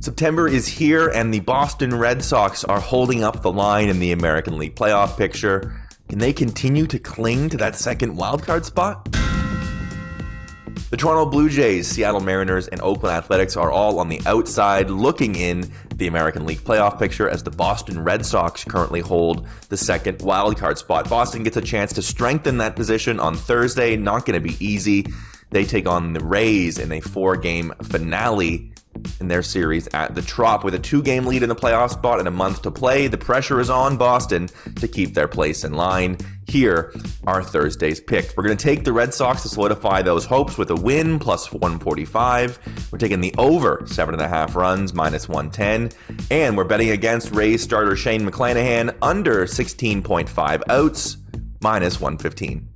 September is here, and the Boston Red Sox are holding up the line in the American League playoff picture. Can they continue to cling to that second wildcard spot? The Toronto Blue Jays, Seattle Mariners, and Oakland Athletics are all on the outside looking in the American League playoff picture as the Boston Red Sox currently hold the second wildcard spot. Boston gets a chance to strengthen that position on Thursday. Not going to be easy. They take on the Rays in a four game finale in their series at the Trop with a two game lead in the playoff spot and a month to play. The pressure is on Boston to keep their place in line. Here are Thursday's picks. We're going to take the Red Sox to solidify those hopes with a win plus 145. We're taking the over seven and a half runs minus 110. And we're betting against Rays starter Shane McClanahan under 16.5 outs minus 115.